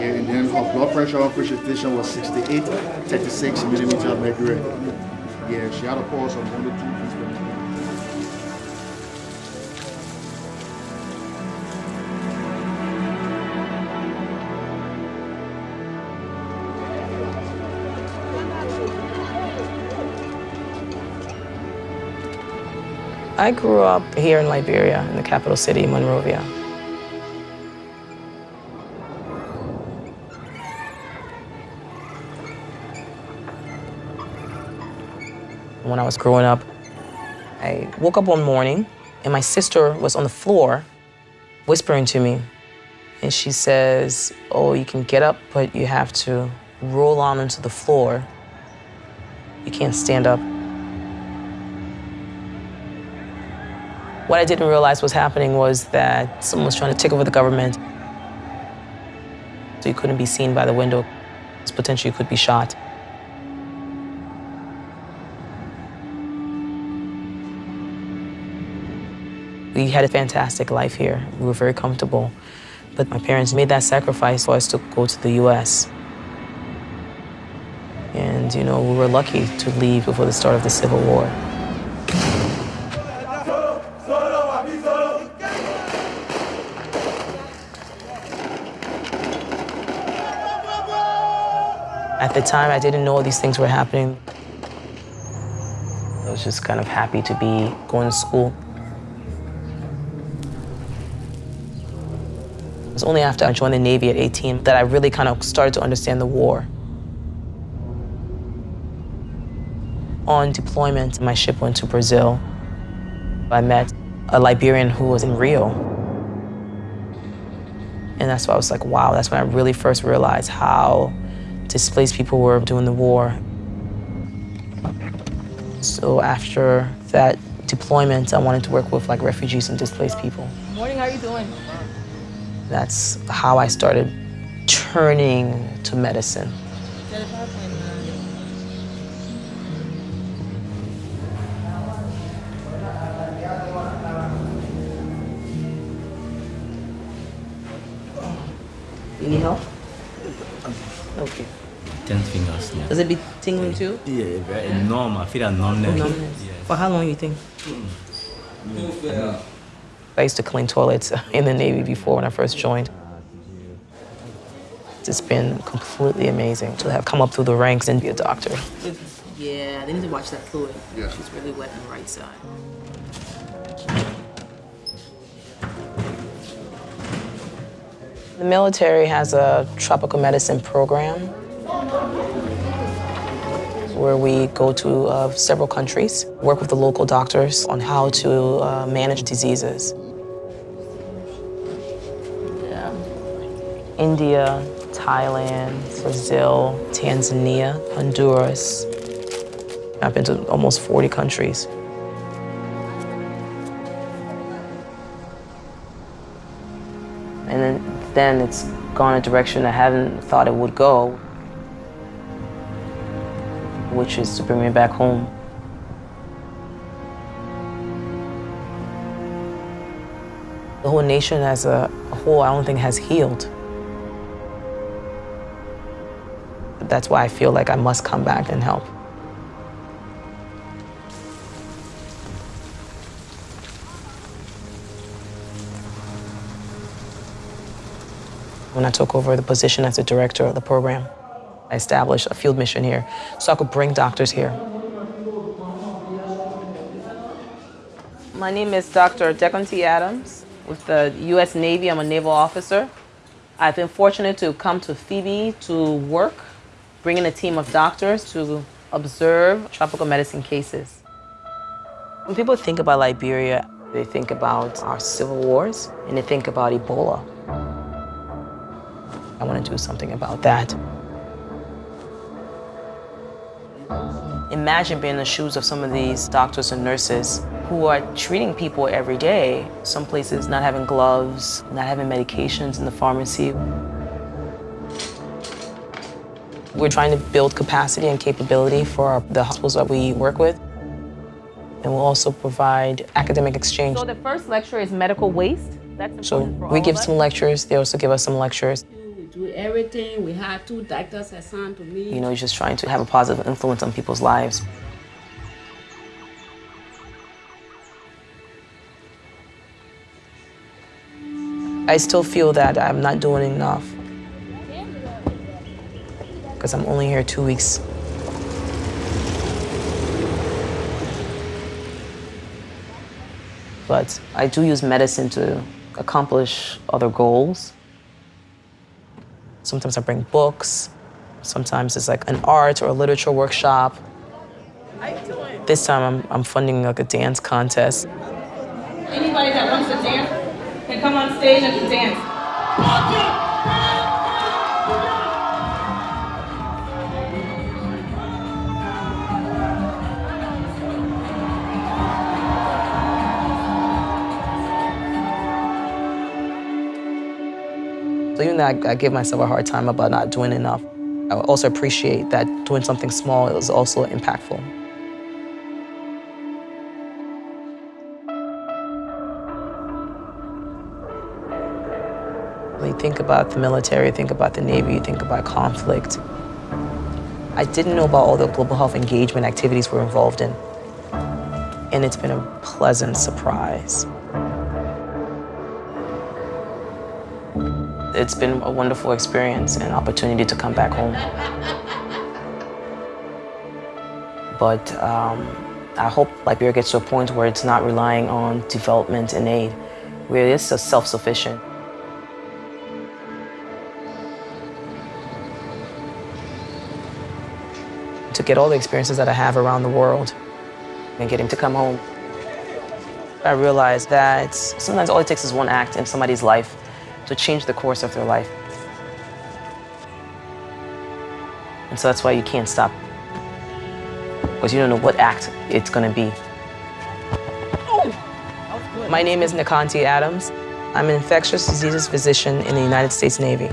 And then her blood pressure on presentation was 68, 36 millimeter of mercury. Yeah, she had a pulse of 1 to 2 beats per minute. I grew up here in Liberia, in the capital city, Monrovia. When I was growing up, I woke up one morning and my sister was on the floor whispering to me. And she says, Oh, you can get up, but you have to roll on onto the floor. You can't stand up. What I didn't realize was happening was that someone was trying to take over the government. So you couldn't be seen by the window. So potentially you could be shot. We had a fantastic life here. We were very comfortable. But my parents made that sacrifice for us to go to the US. And, you know, we were lucky to leave before the start of the Civil War. At the time, I didn't know these things were happening. I was just kind of happy to be going to school. Was only after I joined the Navy at 18 that I really kind of started to understand the war. On deployment, my ship went to Brazil. I met a Liberian who was in Rio. And that's why I was like, wow, that's when I really first realized how displaced people were during the war. So after that deployment, I wanted to work with like refugees and displaced people. Morning, how are you doing? That's how I started turning to medicine. You need help? Okay. Ten fingers. Yeah. Does it be tingling too? Yeah, very numb. I feel that numbness. Numbness. Yeah. For how long you think? Mm. I used to clean toilets in the Navy before when I first joined. It's been completely amazing to have come up through the ranks and be a doctor. Yeah, they need to watch that fluid. Yeah. She's really wet on the right side. The military has a tropical medicine program where we go to uh, several countries, work with the local doctors on how to uh, manage diseases. India, Thailand, Brazil, Tanzania, Honduras. I've been to almost 40 countries. And then, then it's gone a direction I haven't thought it would go, which is to bring me back home. The whole nation as a whole, I don't think has healed. That's why I feel like I must come back and help. When I took over the position as the director of the program, I established a field mission here so I could bring doctors here. My name is Dr. Deconte Adams with the U.S. Navy. I'm a naval officer. I've been fortunate to come to Phebe to work, bringing a team of doctors to observe tropical medicine cases. When people think about Liberia, they think about our civil wars and they think about Ebola. I want to do something about that. Imagine being in the shoes of some of these doctors and nurses who are treating people every day. Some places not having gloves, not having medications in the pharmacy. We're trying to build capacity and capability for our, the hospitals that we work with. And we'll also provide academic exchange. So the first lecture is medical waste. So we give some lectures. They also give us some lectures. We do everything. We have two doctors assigned to me. You know, just trying to have a positive influence on people's lives. I still feel that I'm not doing enough because I'm only here two weeks. But I do use medicine to accomplish other goals. Sometimes I bring books. Sometimes it's like an art or a literature workshop. This time I'm, I'm funding like a dance contest. Anybody that wants to dance can come on stage and dance. So even though I, I give myself a hard time about not doing enough, I also appreciate that doing something small is also impactful. When you think about the military, think about the Navy, you think about conflict. I didn't know about all the global health engagement activities we're involved in. And it's been a pleasant surprise. It's been a wonderful experience and opportunity to come back home. But um, I hope Liberia gets to a point where it's not relying on development and aid, where it is self-sufficient. To get all the experiences that I have around the world and getting to come home, I realized that sometimes all it takes is one act in somebody's life to change the course of their life. And so that's why you can't stop. Because you don't know what act it's going to be. My name is Nikanti Adams. I'm an infectious diseases physician in the United States Navy.